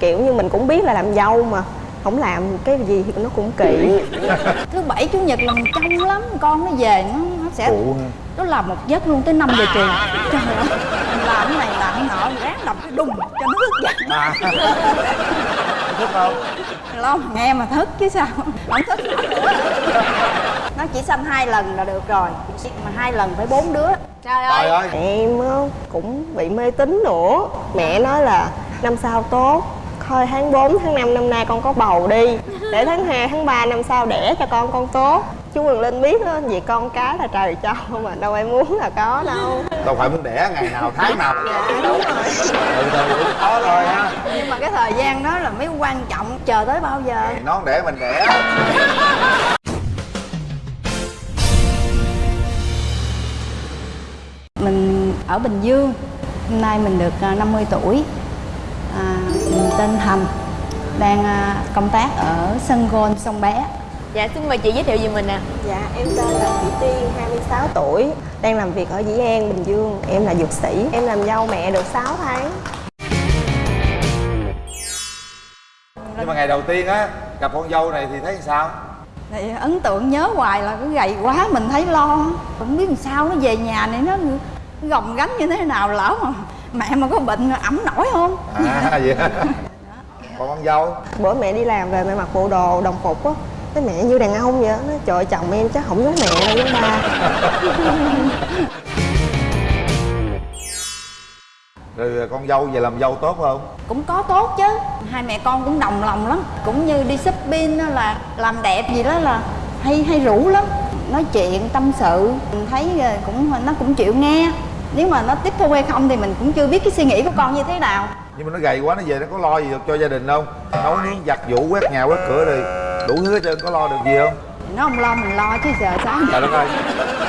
kiểu như mình cũng biết là làm dâu mà không làm cái gì thì nó cũng kỳ thứ bảy chủ nhật là mình trông lắm con nó về nó nó sẽ phụ ha. nó làm một giấc luôn tới 5 giờ chiều. Trời ơi mình làm cái này làm cái nọ ráng đập cái đùng cho nó thức dậy à. Thích không? Lo mà nghe mà thức chứ sao. Không thức nữa. Nó chỉ xanh hai lần là được rồi mà hai lần phải bốn đứa. Trời trời ơi ơi. Em á, cũng bị mê tín nữa. Mẹ nói là năm sau tốt thôi tháng 4, tháng 5 năm nay con có bầu đi. Để tháng 2, tháng 3 năm sau đẻ cho con con tốt. Chú Quỳnh Linh biết á, vì con cái là trời cho mà đâu ai muốn là có đâu. Đâu phải muốn đẻ ngày nào tháng nào. Dạ đúng rồi. Từ từ cũng khó thôi ha. Nhưng mà cái thời gian đó là mới quan trọng chờ tới bao giờ? Nó đẻ mình đẻ. Mình ở Bình Dương hôm nay mình được à, 50 tuổi. À, tên Thành đang à, công tác ở sân gôn sông bé. Dạ xin mời chị giới thiệu về mình nè dạ em tên là Thị Tiên 26 tuổi đang làm việc ở Dĩ An Bình Dương. Em là dược sĩ em làm dâu mẹ được 6 tháng. Nhưng mà ngày đầu tiên á gặp con dâu này thì thấy sao? Thì ấn tượng nhớ hoài là cứ gầy quá mình thấy lo không biết làm sao nó về nhà này nó gồng gánh như thế nào lỡ mà mẹ mà có bệnh ẩm nổi không? À vậy còn con dâu? Bữa mẹ đi làm về mẹ mặc bộ đồ đồng phục á. Cái mẹ như đàn ông vậy á. Nói trời ơi, chồng em chắc không giống mẹ đâu giống ba. Rồi con dâu về làm dâu tốt không? Cũng có tốt chứ. Hai mẹ con cũng đồng lòng lắm. Cũng như đi shopping đó là làm đẹp gì đó là hay hay rủ lắm. Nói chuyện tâm sự. Mình thấy ờ, cũng nó cũng chịu nghe nếu mà nó tiếp thu hay không thì mình cũng chưa biết cái suy nghĩ của con như thế nào. Nhưng mà nó gầy quá nó về nó có lo gì được cho gia đình không? Nấu nướng giặt giũ quét nhà quét cửa rồi đủ thứ hết trơn có lo được gì không? Nó không lo mình lo chứ giờ sao? Trời đất ơi.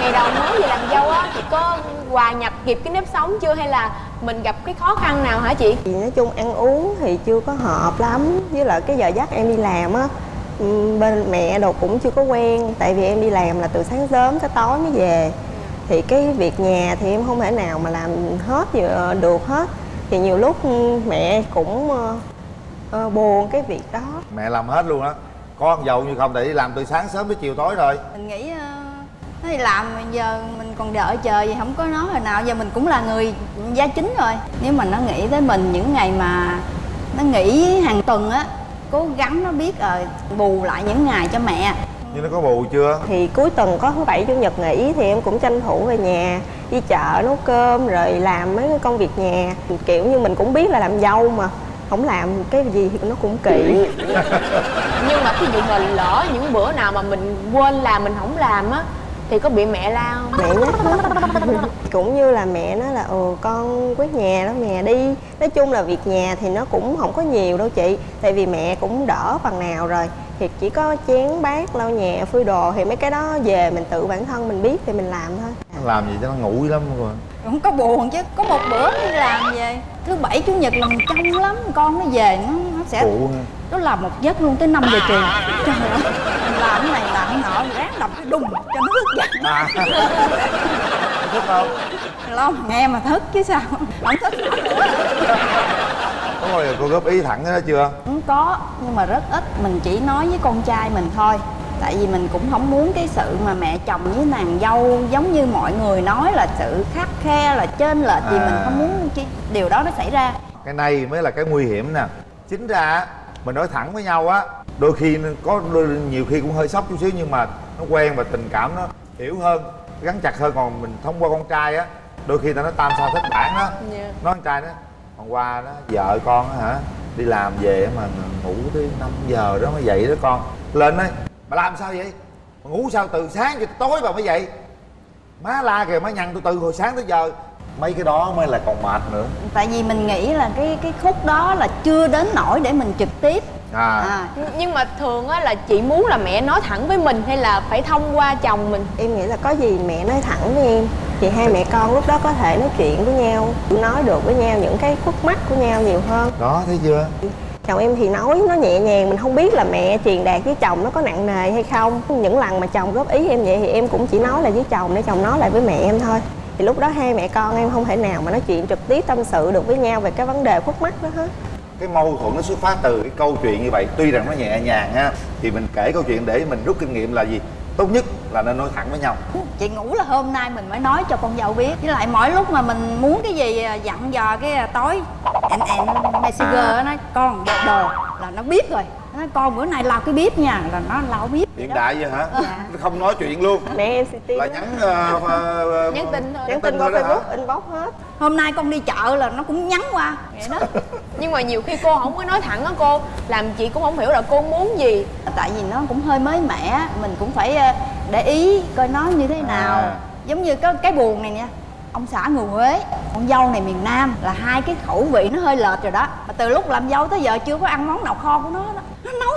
Ngày đầu mới về làm dâu á chị có hòa nhập kịp cái nếp sống chưa hay là mình gặp cái khó khăn nào hả chị? Thì nói chung ăn uống thì chưa có hợp lắm với lại cái giờ giấc em đi làm á bên mẹ đồ cũng chưa có quen tại vì em đi làm là từ sáng sớm tới tối mới về thì cái việc nhà thì em không thể nào mà làm hết vừa được hết. Thì nhiều lúc ừm, mẹ cũng ờ, ờ, buồn cái việc đó. Mẹ làm hết luôn á. Có con dâu như không thì đi làm từ sáng sớm tới chiều tối rồi mình nghĩ ờ, nó đi làm giờ mình còn đợi chờ gì không có nói hồi nào. Giờ mình cũng là người gia chính rồi. Nếu mà nó nghĩ tới mình những ngày mà nó nghỉ hàng tuần á cố gắng nó biết ờ bù lại những ngày cho mẹ nhưng nó có bù chưa? Thì cuối tuần có thứ bảy chủ nhật nghỉ thì em cũng tranh thủ về nhà đi chợ nấu cơm rồi làm mấy cái công việc nhà. Kiểu như mình cũng biết là làm dâu mà không làm cái gì thì nó cũng kỳ. Nhưng mà ví dụ mà lỡ những bữa nào mà mình quên làm mình không làm á thì có bị mẹ la không? Mẹ nhắc đó cũng như là mẹ nói là ừ con quét nhà đó mẹ đi. Nói chung là việc nhà thì nó cũng không có nhiều đâu chị. Tại vì mẹ cũng đỡ phần nào rồi. Thì chỉ có chén bát lau nhà phơi đồ thì mấy cái đó về mình tự bản thân mình biết thì mình làm thôi. Làm gì cho nó ngủ lắm rồi không có buồn chứ. Có một bữa đi làm về thứ bảy chủ nhật là mình trông lắm. Con nó về nó nó sẽ ha nó làm một giấc luôn tới 5 giờ chiều. Trời ơi mình làm cái này làm cái nọ ráng đập cái đùng nó thức không? Mà nghe mà thức chứ sao? Không thức có bao giờ cô góp ý thẳng đó chưa? Cũng có nhưng mà rất ít. Mình chỉ nói với con trai mình thôi. Tại vì mình cũng không muốn cái sự mà mẹ chồng với nàng dâu giống như mọi người nói là sự khắc khe là trên lệch gì À. mình không muốn cái điều đó nó xảy ra. Cái này mới là cái nguy hiểm nè. Chính ra mình nói thẳng với nhau á đôi khi có đôi, nhiều khi cũng hơi sốc chút xíu nhưng mà nó quen và tình cảm nó hiểu hơn gắn chặt hơn. Còn mình thông qua con trai á đôi khi ta nói tam sao thất bản đó Dạ. nói con trai đó hôm qua đó vợ con á hả đi làm về mà ngủ tới 5 giờ đó mới dậy đó con. Lên đấy bà làm sao vậy? Mà ngủ sao từ sáng cho tới tối bà mới dậy? Má la kìa má nhăn tôi từ hồi sáng tới giờ mấy cái đó mới là còn mệt nữa. Tại vì mình nghĩ là cái cái khúc đó là chưa đến nỗi để mình trực tiếp à, à nhưng mà thường á là chị muốn là mẹ nói thẳng với mình hay là phải thông qua chồng mình? Em nghĩ là có gì mẹ nói thẳng với em. Thì hai mẹ con lúc đó có thể nói chuyện với nhau nói được với nhau những cái khúc mắc của nhau nhiều hơn. Đó thấy chưa? Chồng em thì nói nó nhẹ nhàng mình không biết là mẹ truyền đạt với chồng nó có nặng nề hay không. Những lần mà chồng góp ý em vậy thì em cũng chỉ nói là với chồng để chồng nói lại với mẹ em thôi. Thì lúc đó hai mẹ con em không thể nào mà nói chuyện trực tiếp tâm sự được với nhau về cái vấn đề khúc mắc đó hết cái mâu thuẫn nó xuất phát từ cái câu chuyện như vậy. Tuy rằng nó nhẹ nhàng ha thì mình kể câu chuyện để mình rút kinh nghiệm là gì? Tốt nhất là nên nói thẳng với nhau. Chị ngủ là hôm nay mình mới nói cho con dâu biết. Với lại mỗi lúc mà mình muốn cái gì à, dặn dò cái à, tối em em messenger nó nói con dọn đồ là nó biết rồi. Nó nói con bữa nay lau cái bếp nha. Là nó lau bếp hiện đại vậy hả? Dạ. nó không nói chuyện luôn. Mẹ em sẽ tin là nhắn ờ, ờ, Nhắn tin thôi. nhắn tin qua facebook inbox hết. Hôm nay con đi chợ là nó cũng nhắn qua vậy đó nhưng mà nhiều khi cô không có nói thẳng á cô làm chị cũng không hiểu là cô muốn gì. Tại vì nó cũng hơi mới mẻ mình cũng phải ờ, để ý coi nó như thế nào. À. giống như cái cái buồn này nha ông xã người Huế con dâu này miền Nam là hai cái khẩu vị nó hơi lệch rồi đó. Mà từ lúc làm dâu tới giờ chưa có ăn món nào kho của nó đó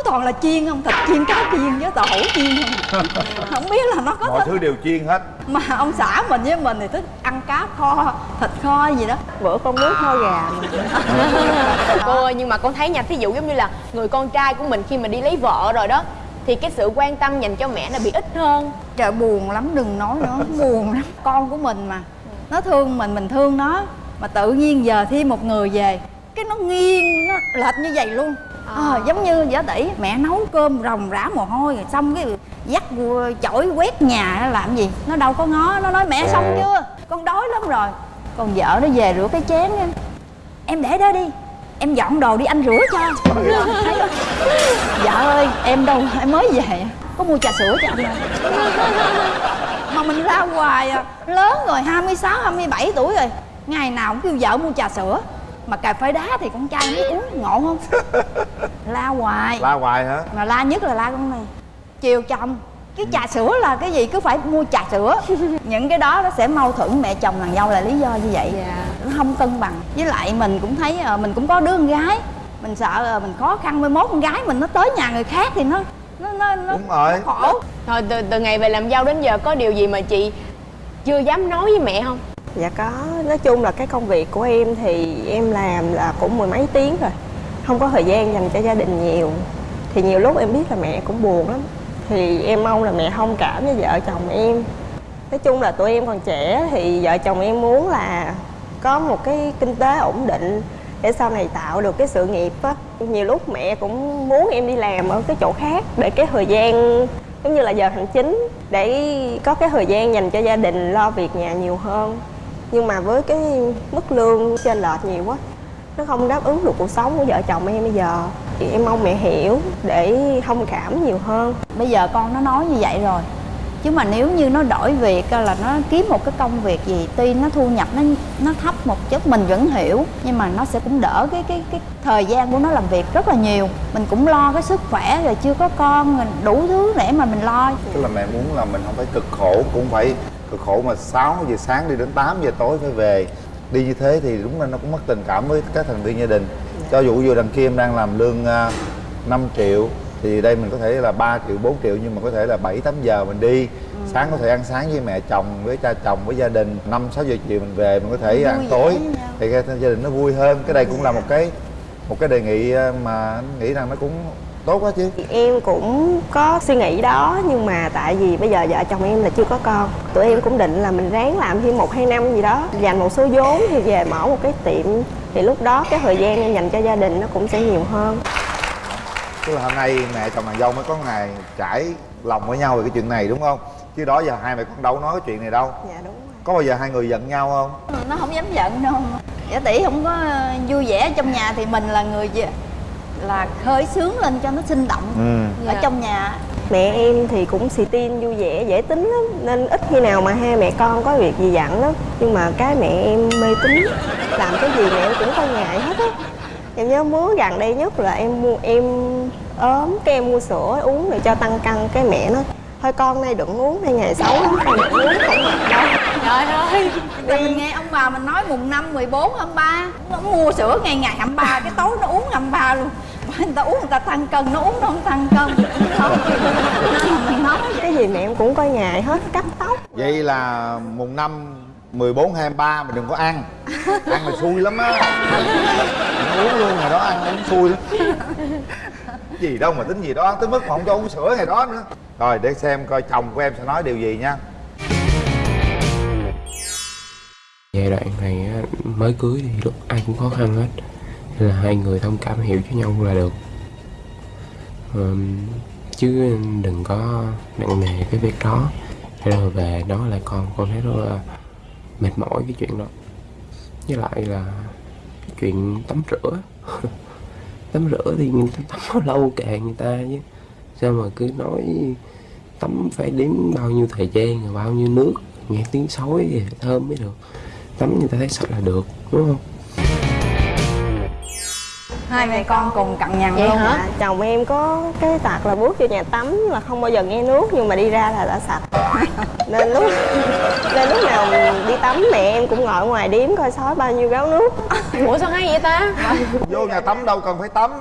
toàn là chiên không? Thịt chiên cá chiên với tàu hũ chiên không? Không biết là nó có mọi thích thứ đều chiên hết. Mà ông xã mình với mình thì thích ăn cá kho thịt kho gì đó. Bữa con nước kho gà. Cô ơi nhưng mà con thấy nha thí dụ giống như là người con trai của mình khi mà đi lấy vợ rồi đó thì cái sự quan tâm dành cho mẹ là bị ít hơn. Trời buồn lắm đừng nói nữa buồn lắm. Con của mình mà nó thương mình mình thương nó mà tự nhiên giờ thêm một người về cái nó nghiêng nó lệch như vậy luôn Ờ, giống như giả tỷ mẹ nấu cơm ròng rã mồ hôi rồi xong cái dắt chổi quét nhà nó làm gì nó đâu có ngó nó nói mẹ xong chưa? Con đói lắm rồi. Con vợ nó về rửa cái chén em em để đó đi em dọn đồ đi anh rửa cho. Dạ ơi em đâu em mới về có mua trà sữa cho anh mà. Mình la hoài à lớn rồi 26, 27 tuổi rồi ngày nào cũng kêu vợ mua trà sữa mà cà phê đá thì con trai biết uống ngộ không? La hoài. La hoài hả? Mà la nhất là la con này. Chiều chồng cái trà sữa là cái gì? Cứ phải mua trà sữa. Những cái đó nó sẽ mâu thuẫn mẹ chồng thằng dâu là lý do như vậy. Nó không cân bằng. Với lại mình cũng thấy ờ, mình cũng có đứa con gái. Mình sợ ờ, mình khó khăn mai mốt con gái mình nó tới nhà người khác thì nó nó nó, nó đúng rồi. khổ. Thôi từ, từ ngày về làm dâu đến giờ có điều gì mà chị chưa dám nói với mẹ không dạ có. Nói chung là cái công việc của em thì em làm là cũng mười mấy tiếng rồi. Không có thời gian dành cho gia đình nhiều. Thì nhiều lúc em biết là mẹ cũng buồn lắm. Thì em mong là mẹ thông cảm với vợ chồng em. Nói chung là tụi em còn trẻ thì vợ chồng em muốn là có một cái kinh tế ổn định để sau này tạo được cái sự nghiệp á. Nhiều lúc mẹ cũng muốn em đi làm ở cái chỗ khác để cái thời gian, giống như là giờ hành chính, để có cái thời gian dành cho gia đình, lo việc nhà nhiều hơn nhưng mà với cái mức lương trên lệch nhiều quá nó không đáp ứng được cuộc sống của vợ chồng em bây giờ. Thì em mong mẹ hiểu để thông cảm nhiều hơn. Bây giờ con nó nói như vậy rồi. Chứ mà nếu như nó đổi việc là nó kiếm một cái công việc gì tuy nó thu nhập nó nó thấp một chút mình vẫn hiểu nhưng mà nó sẽ cũng đỡ cái cái cái thời gian của nó làm việc rất là nhiều. Mình cũng lo cái sức khỏe rồi chưa có con đủ thứ để mà mình lo. Tức là mẹ muốn là mình không phải cực khổ cũng phải cực khổ mà 6 giờ sáng đi đến 8 giờ tối phải về. Đi như thế thì đúng là nó cũng mất tình cảm với các thành viên gia đình. Cho dù vừa đằng kia em đang làm lương uh, 5 triệu thì đây mình có thể là 3 triệu 4 triệu nhưng mà có thể là 7 8 giờ mình đi. Sáng có thể ăn sáng với mẹ chồng với cha chồng với gia đình. 5 6 giờ chiều mình về mình có thể Vui ăn vẻ tối. thì gia đình nó vui hơn. Cái đây cũng là một cái một cái đề nghị uh, mà nghĩ rằng nó cũng tốt quá chứ. Em cũng có suy nghĩ đó nhưng mà tại vì bây giờ vợ chồng em là chưa có con tụi em cũng định là mình ráng làm thêm một hai năm gì đó dành một số vốn thì về mở một cái tiệm. Thì lúc đó cái thời gian em dành cho gia đình nó cũng sẽ nhiều hơn. Tức là hôm nay mẹ chồng nàng dâu mới có ngày trải lòng với nhau về cái chuyện này đúng không? Chứ đó giờ hai mẹ con đâu nói cái chuyện này đâu. Dạ đúng rồi. Có bao giờ hai người giận nhau không? nó không dám giận đâu. Giả tỷ không có vui vẻ trong nhà thì mình là người gì- là khơi sướng lên cho nó sinh động Ừ. ở Dạ. trong nhà. Mẹ em thì cũng xì tin vui vẻ dễ tính lắm. Nên ít khi nào mà hai mẹ con có việc gì dặn lắm. Nhưng mà cái mẹ em mê tín. Làm cái gì mẹ em cũng coi ngại hết á. Em nhớ muốn gần đây nhất là em mua em ốm cái em mua sữa uống để cho tăng cân cái mẹ nó thôi con nay đừng uống nay ngày xấu lắm con đừng uống không được đâu. Trời ơi. Rồi mình nghe ông bà mình nói mùng năm 14, 23 Nó mua sữa ngày ngày 23 Cái tối nó uống 23 luôn người ta uống người ta tăng cân Nó uống nó không tăng cân. Mình nói cái gì mẹ em cũng coi ngại hết cắt tóc. Vậy là mùng năm 14, 23 mình đừng có ăn. Ăn là xui lắm á. Uống luôn ngày đó ăn uống xui lắm. Gì đâu mà tính gì đó Tới mức mà không cho uống sữa ngày đó nữa. Rồi để xem coi chồng của em sẽ nói điều gì nha. Giai đoạn này mới cưới thì lúc ai cũng khó khăn hết nên là hai người thông cảm hiểu cho nhau là được. Um, chứ đừng có nặng nề cái việc đó. Rồi về đó là con con thấy rất là mệt mỏi cái chuyện đó. Với lại là cái chuyện tắm rửa. Tắm rửa thì người ta tắm bao lâu kệ người ta chứ. Sao mà cứ nói tắm phải đếm bao nhiêu thời gian rồi bao nhiêu nước nghe tiếng sói thì thơm mới được. Tắm người ta thấy sạch là được đúng không? Hai mẹ con cùng cặn nhằn Vậy luôn hả? Dạ, chồng em có cái tật là bước vô nhà tắm là không bao giờ nghe nước nhưng mà đi ra là đã sạch. Nên lúc nên lúc nào đi tắm mẹ em cũng ngồi ngoài điếm coi sói bao nhiêu gáo nước. Ủa sao hay vậy ta? Vô nhà tắm đâu cần phải tắm.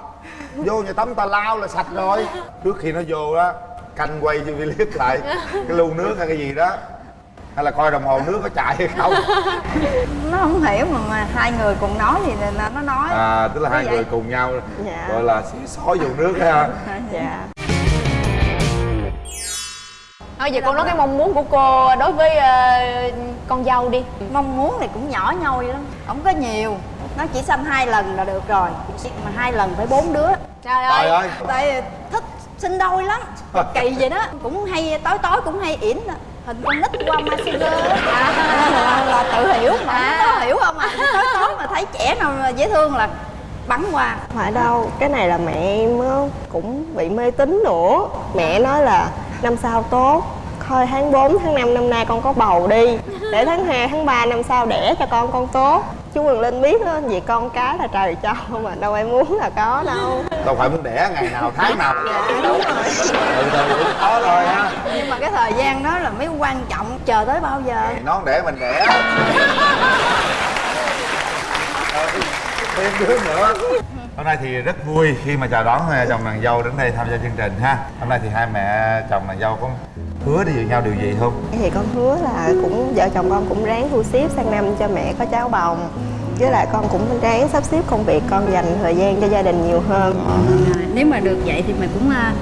Vô nhà tắm ta lao là sạch rồi. Trước khi nó vô đó canh quay cho clip lại. Cái lu nước hay cái gì đó hay là coi đồng hồ nước có chạy hay không? Nó không hiểu mà, mà hai người cùng nói thì là nó nói. À tức là hai vậy? người cùng nhau Dạ. gọi là xí xói vô nước ha. Dạ. Thôi giờ con nói cái mong muốn của cô đối với ờ, con dâu đi. Mong muốn thì cũng nhỏ nhoi lắm không có nhiều. Nó chỉ sinh hai lần là được rồi mà hai lần phải bốn đứa. Trời trời ơi. Ơi tại thích sinh đôi lắm kỳ vậy đó. Cũng hay tối tối cũng hay yểm hình con nít qua messenger à, là, là tự hiểu mà À. nó hiểu không à? Tối mà thấy trẻ nào mà dễ thương là bắn qua phải đâu? Cái này là mẹ em á, cũng bị mê tín nữa. Mẹ nói là năm sau tốt. Thôi tháng 4, tháng 5 năm nay con có bầu đi. Để tháng 2, tháng 3 năm sau đẻ cho con con tốt chú Quyền Linh biết đó vì con cái là trời cho mà đâu em muốn là có đâu. Đâu phải muốn đẻ ngày nào tháng nào. Từ từ cũng có thôi ha. Nhưng mà cái thời gian đó là mới quan trọng chờ tới bao giờ? Ngày nón đẻ mình đẻ. Thêm đứa nữa. Hôm nay thì rất vui khi mà chào đón ờ, chồng nàng dâu đến đây tham gia chương trình ha. Hôm nay thì hai mẹ chồng nàng dâu có hứa đi với nhau điều gì không? Thì con hứa là cũng vợ chồng con cũng ráng thu xếp sang năm cho mẹ có cháu bồng. Với lại con cũng ráng sắp xếp công việc con dành thời gian cho gia đình nhiều hơn. À, nếu mà được vậy thì mình cũng à,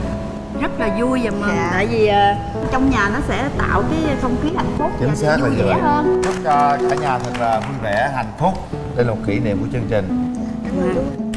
rất là vui và mừng. Dạ. tại vì à, trong nhà nó sẽ tạo cái không khí hạnh phúc chính xác là vui vẻ vậy. hơn. Chúc cho cả nhà thật là vui vẻ hạnh phúc. Đây là một kỷ niệm của chương trình. Cảm ơn chú